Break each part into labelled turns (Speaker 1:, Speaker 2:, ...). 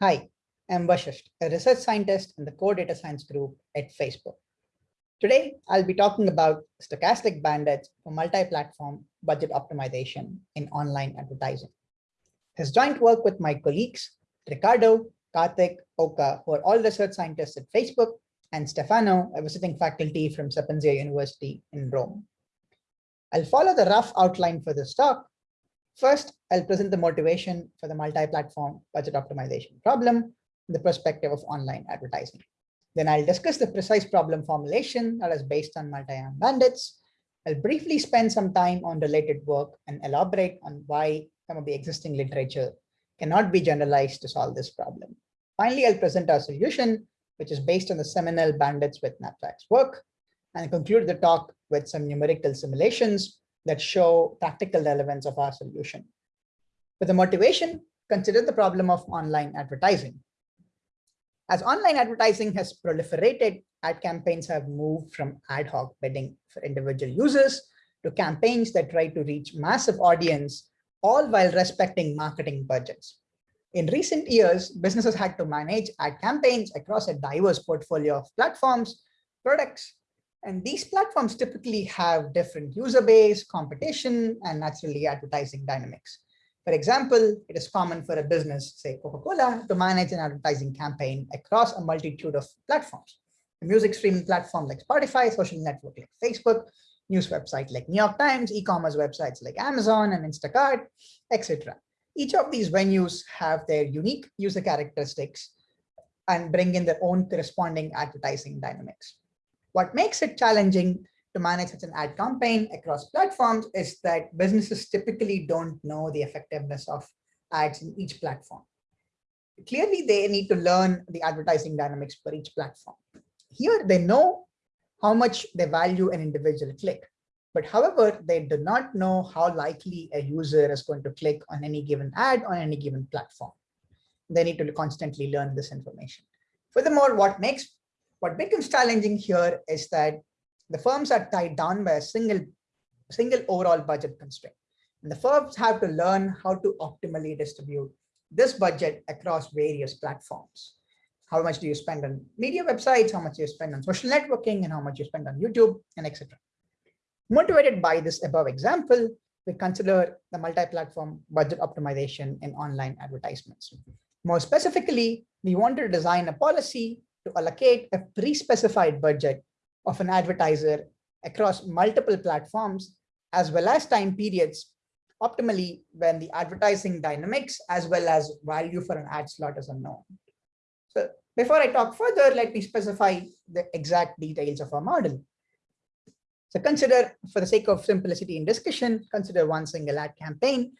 Speaker 1: Hi, I'm Vashisht, a research scientist in the core data science group at Facebook. Today, I'll be talking about stochastic bandits for multi-platform budget optimization in online advertising. This joint work with my colleagues, Riccardo, Karthik, Okke, who are all research scientists at Facebook, and Stefano, a visiting faculty from Sapienza University in Rome. I'll follow the rough outline for this talk First, I'll present the motivation for the multi-platform budget optimization problem from the perspective of online advertising. Then I'll discuss the precise problem formulation that is based on multi-arm bandits. I'll briefly spend some time on related work and elaborate on why some of the existing literature cannot be generalized to solve this problem. Finally, I'll present our solution, which is based on the seminal bandits with knapsacks work, and conclude the talk with some numerical simulations that show practical relevance of our solution. For the motivation, consider the problem of online advertising. As online advertising has proliferated, ad campaigns have moved from ad hoc bidding for individual users to campaigns that try to reach massive audience, all while respecting marketing budgets. In recent years, businesses had to manage ad campaigns across a diverse portfolio of platforms, products, and these platforms typically have different user base, competition, and naturally advertising dynamics. For example, it is common for a business, say Coca-Cola, to manage an advertising campaign across a multitude of platforms. A music streaming platform like Spotify, social network like Facebook, news website like New York Times, e-commerce websites like Amazon and Instacart, etc. Each of these venues have their unique user characteristics and bring in their own corresponding advertising dynamics. What makes it challenging to manage such an ad campaign across platforms is that businesses typically don't know the effectiveness of ads in each platform. Clearly, they need to learn the advertising dynamics for each platform. Here, they know how much they value an individual click. But however, they do not know how likely a user is going to click on any given ad on any given platform. They need to constantly learn this information. Furthermore, what makes what becomes challenging here is that the firms are tied down by a single, single overall budget constraint. And the firms have to learn how to optimally distribute this budget across various platforms. How much do you spend on media websites, how much do you spend on social networking, and how much you spend on YouTube, and etc. Motivated by this above example, we consider the multi-platform budget optimization in online advertisements. More specifically, we want to design a policy to allocate a pre-specified budget of an advertiser across multiple platforms as well as time periods optimally when the advertising dynamics as well as value for an ad slot is unknown. So before I talk further, let me specify the exact details of our model. So consider, for the sake of simplicity in discussion, consider one single ad campaign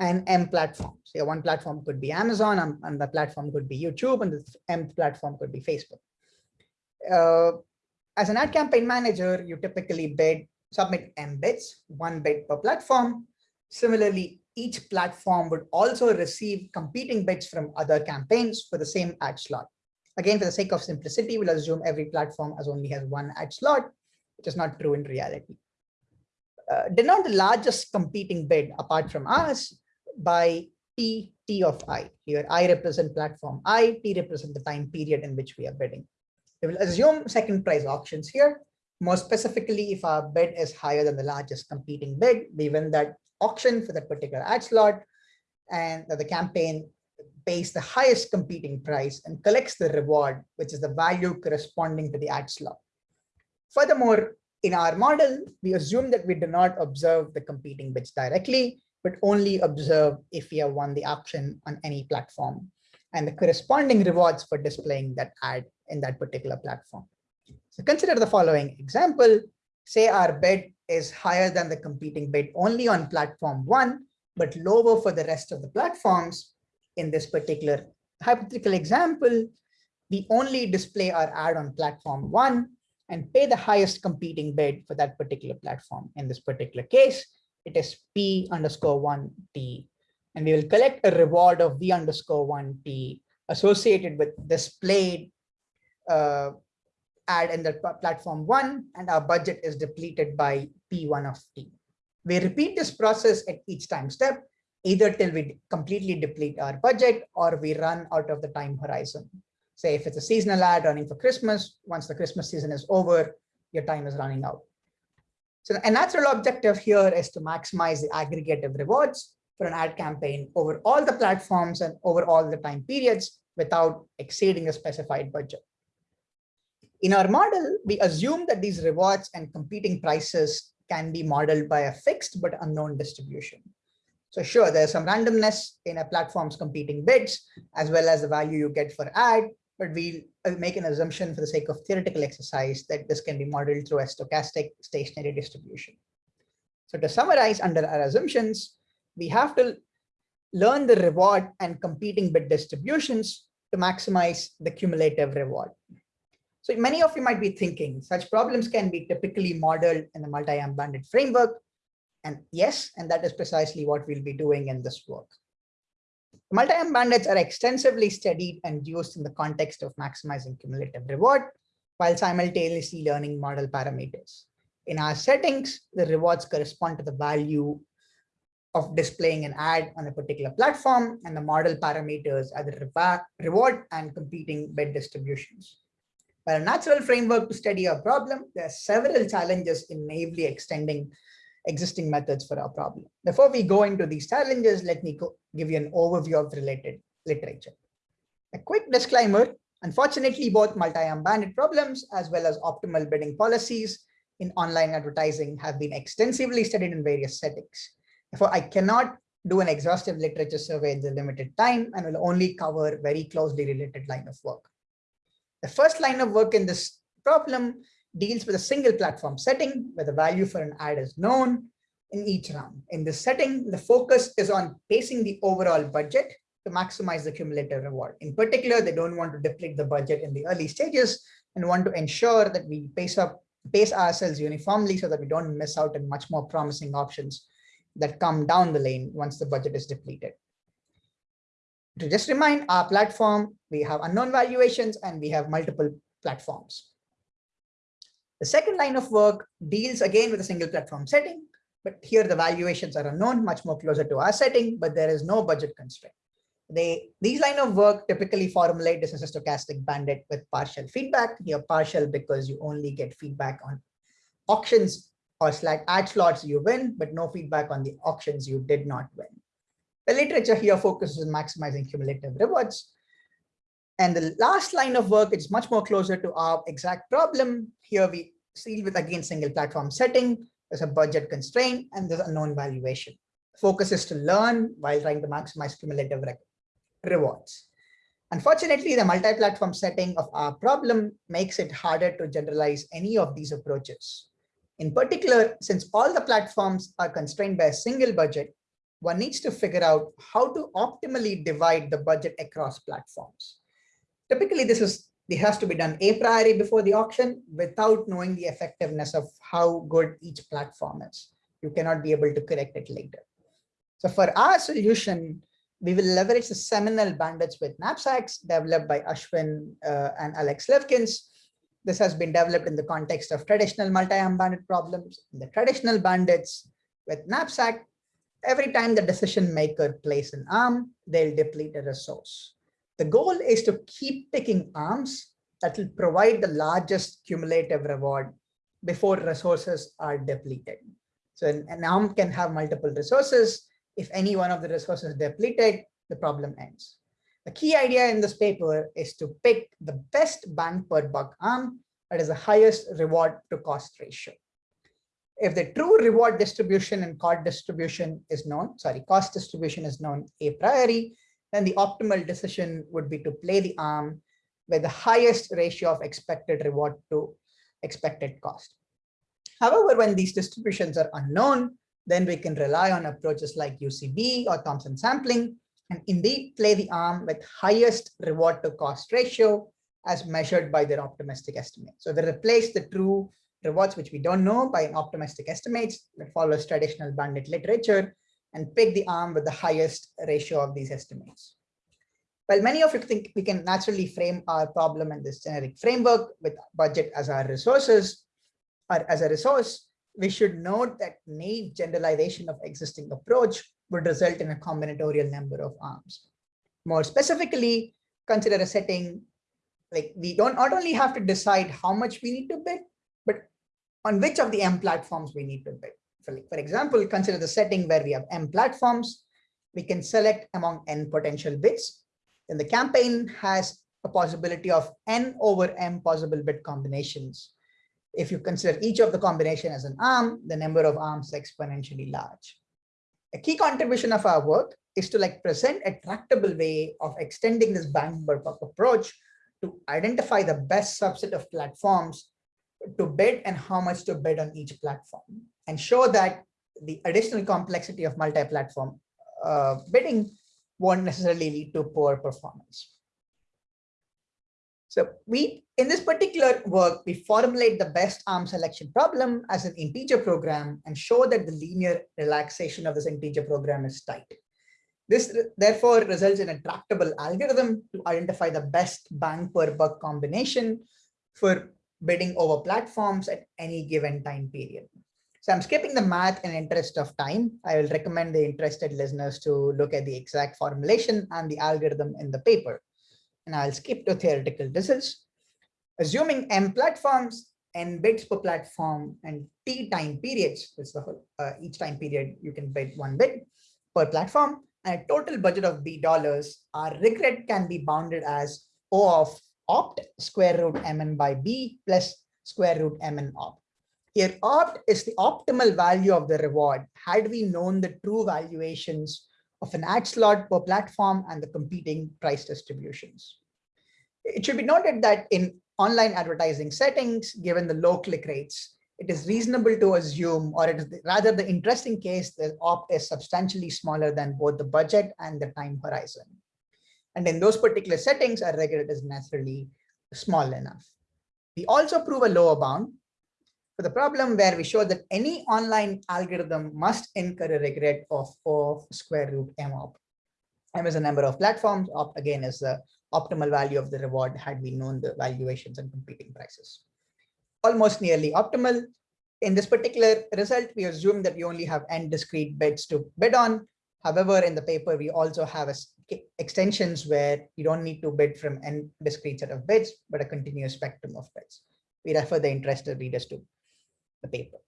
Speaker 1: and M platforms. So one platform could be Amazon, and um, the platform could be YouTube, and the M platform could be Facebook. Uh, as an ad campaign manager, you typically bid, submit M bids, one bid per platform. Similarly, each platform would also receive competing bids from other campaigns for the same ad slot. Again, for the sake of simplicity, we'll assume every platform has only has one ad slot, which is not true in reality. Uh, denote the largest competing bid apart from us by T, T of I. Here, I represent platform I, T represent the time period in which we are bidding. We will assume second price auctions here. More specifically, if our bid is higher than the largest competing bid, we win that auction for that particular ad slot, and the campaign pays the highest competing price and collects the reward, which is the value corresponding to the ad slot. Furthermore, in our model, we assume that we do not observe the competing bids directly but only observe if we have won the auction on any platform and the corresponding rewards for displaying that ad in that particular platform. So consider the following example. Say our bid is higher than the competing bid only on platform one, but lower for the rest of the platforms. In this particular hypothetical example, we only display our ad on platform one and pay the highest competing bid for that particular platform. In this particular case, it is p underscore 1t. And we will collect a reward of v underscore 1t associated with displayed uh, ad in the platform one, and our budget is depleted by p1 of t. We repeat this process at each time step either till we completely deplete our budget or we run out of the time horizon. Say if it's a seasonal ad running for Christmas, once the Christmas season is over, your time is running out. So a natural objective here is to maximize the aggregative rewards for an ad campaign over all the platforms and over all the time periods without exceeding a specified budget. In our model, we assume that these rewards and competing prices can be modeled by a fixed but unknown distribution. So sure, there's some randomness in a platform's competing bids, as well as the value you get for ad, but we'll uh, make an assumption for the sake of theoretical exercise that this can be modeled through a stochastic stationary distribution. So to summarize under our assumptions, we have to learn the reward and competing bid distributions to maximize the cumulative reward. So many of you might be thinking such problems can be typically modeled in the multi-arm bandit framework. And yes, and that is precisely what we'll be doing in this work. Multi-arm bandits are extensively studied and used in the context of maximizing cumulative reward while simultaneously learning model parameters. In our settings, the rewards correspond to the value of displaying an ad on a particular platform and the model parameters are the reward and competing bid distributions. While a natural framework to study a problem, there are several challenges in naively extending existing methods for our problem. Before we go into these challenges, let me give you an overview of related literature. A quick disclaimer, unfortunately, both multi-arm bandit problems as well as optimal bidding policies in online advertising have been extensively studied in various settings. Therefore, I cannot do an exhaustive literature survey in the limited time and will only cover very closely related line of work. The first line of work in this problem deals with a single platform setting where the value for an ad is known in each round. In this setting, the focus is on pacing the overall budget to maximize the cumulative reward. In particular, they don't want to deplete the budget in the early stages and want to ensure that we pace up pace ourselves uniformly so that we don't miss out on much more promising options that come down the lane once the budget is depleted. To just remind our platform, we have unknown valuations and we have multiple platforms. The second line of work deals again with a single platform setting, but here the valuations are unknown, much more closer to our setting, but there is no budget constraint. They, these line of work typically formulate this as a stochastic bandit with partial feedback. Here partial because you only get feedback on auctions or slash ad slots you win, but no feedback on the auctions you did not win. The literature here focuses on maximizing cumulative rewards. And the last line of work is much more closer to our exact problem. Here we deal with again single platform setting, there's a budget constraint, and there's a known valuation. Focus is to learn while trying to maximize cumulative re rewards. Unfortunately, the multi-platform setting of our problem makes it harder to generalize any of these approaches. In particular, since all the platforms are constrained by a single budget, one needs to figure out how to optimally divide the budget across platforms. Typically, this is this has to be done a priori before the auction without knowing the effectiveness of how good each platform is. You cannot be able to correct it later. So for our solution, we will leverage the seminal bandits with knapsacks developed by Ashwin uh, and Alex Slivkins. This has been developed in the context of traditional multi-arm bandit problems. The traditional bandits with knapsack, every time the decision maker plays an arm, they'll deplete a resource. The goal is to keep picking arms that will provide the largest cumulative reward before resources are depleted. So an, an arm can have multiple resources. If any one of the resources is depleted, the problem ends. The key idea in this paper is to pick the best bang per buck arm that is the highest reward to cost ratio. If the true reward distribution and cost distribution is known, sorry, cost distribution is known a priori, then the optimal decision would be to play the arm with the highest ratio of expected reward to expected cost. However, when these distributions are unknown, then we can rely on approaches like UCB or Thompson sampling and indeed play the arm with highest reward to cost ratio as measured by their optimistic estimate. So we replace the true rewards, which we don't know by an optimistic estimates that follows traditional bandit literature and pick the arm with the highest ratio of these estimates. Well, many of you think we can naturally frame our problem in this generic framework with budget as our resources or as a resource, we should note that naive generalization of existing approach would result in a combinatorial number of arms. More specifically, consider a setting like we don't not only have to decide how much we need to bid, but on which of the M platforms we need to bid. For, example, consider the setting where we have M platforms. We can select among N potential bids. Then the campaign has a possibility of N over M possible bid combinations. If you consider each of the combination as an arm, the number of arms is exponentially large. A key contribution of our work is to like present a tractable way of extending this bank approach to identify the best subset of platforms to bid and how much to bid on each platform and show that the additional complexity of multi-platform uh, bidding won't necessarily lead to poor performance. So we, in this particular work, we formulate the best arm selection problem as an integer program and show that the linear relaxation of this integer program is tight. This therefore results in a tractable algorithm to identify the best bang per buck combination for bidding over platforms at any given time period. So I'm skipping the math in interest of time. I will recommend the interested listeners to look at the exact formulation and the algorithm in the paper and I'll skip to theoretical results. Assuming M platforms, N bids per platform, and T time periods, the whole, uh, each time period you can bid one bid per platform, and a total budget of B dollars, our regret can be bounded as O of opt square root mn by B plus square root mn opt. Here opt is the optimal value of the reward had we known the true valuations of an ad slot per platform and the competing price distributions. It should be noted that in online advertising settings, given the low click rates, it is reasonable to assume, or it is rather the interesting case that opt is substantially smaller than both the budget and the time horizon. And in those particular settings, our regret is naturally small enough. We also prove a lower bound for the problem where we show that any online algorithm must incur a regret of, of square root m op. M is a number of platforms, opt again is the optimal value of the reward had we known the valuations and competing prices. Almost nearly optimal. In this particular result, we assume that we only have n discrete bids to bid on. However, in the paper, we also have a, extensions where you don't need to bid from n discrete set of bids, but a continuous spectrum of bids. We refer the interested readers to the paper.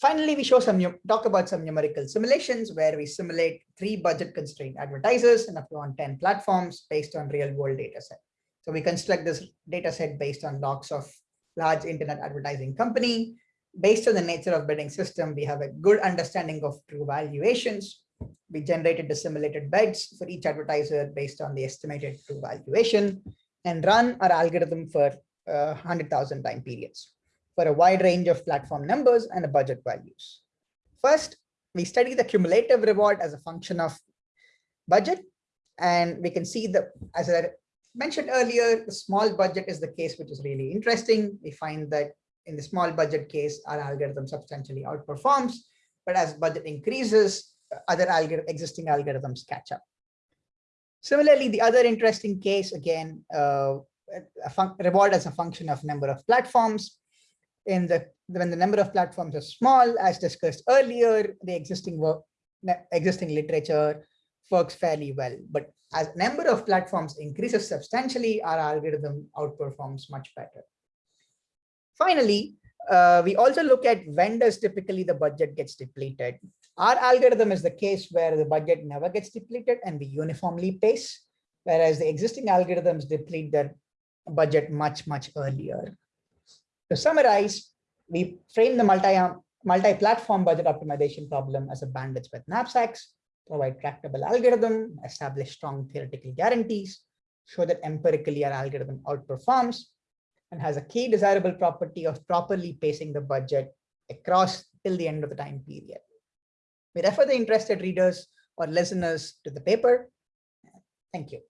Speaker 1: Finally, we show some talk about some numerical simulations where we simulate three budget constrained advertisers and up to on 10 platforms based on real world data set. So we construct this data set based on logs of large internet advertising company. Based on the nature of bidding system, we have a good understanding of true valuations. We generated the simulated bids for each advertiser based on the estimated true valuation and run our algorithm for uh, 100,000 time periods for a wide range of platform numbers and budget values. First, we study the cumulative reward as a function of budget. And we can see that, as I mentioned earlier, the small budget is the case, which is really interesting. We find that in the small budget case, our algorithm substantially outperforms. But as budget increases, other algor existing algorithms catch up. Similarly, the other interesting case, again, uh, reward as a function of number of platforms in the when the number of platforms are small, as discussed earlier, the existing work, existing literature works fairly well. But as number of platforms increases substantially, our algorithm outperforms much better. Finally, uh, we also look at when does typically the budget gets depleted. Our algorithm is the case where the budget never gets depleted and we uniformly pace, whereas the existing algorithms deplete their budget much, much earlier. To summarize, we frame the multi-platform multi budget optimization problem as a bandits with knapsacks, provide tractable algorithm, establish strong theoretical guarantees, show that empirically our algorithm outperforms, and has a key desirable property of properly pacing the budget across till the end of the time period. We refer the interested readers or listeners to the paper. Thank you.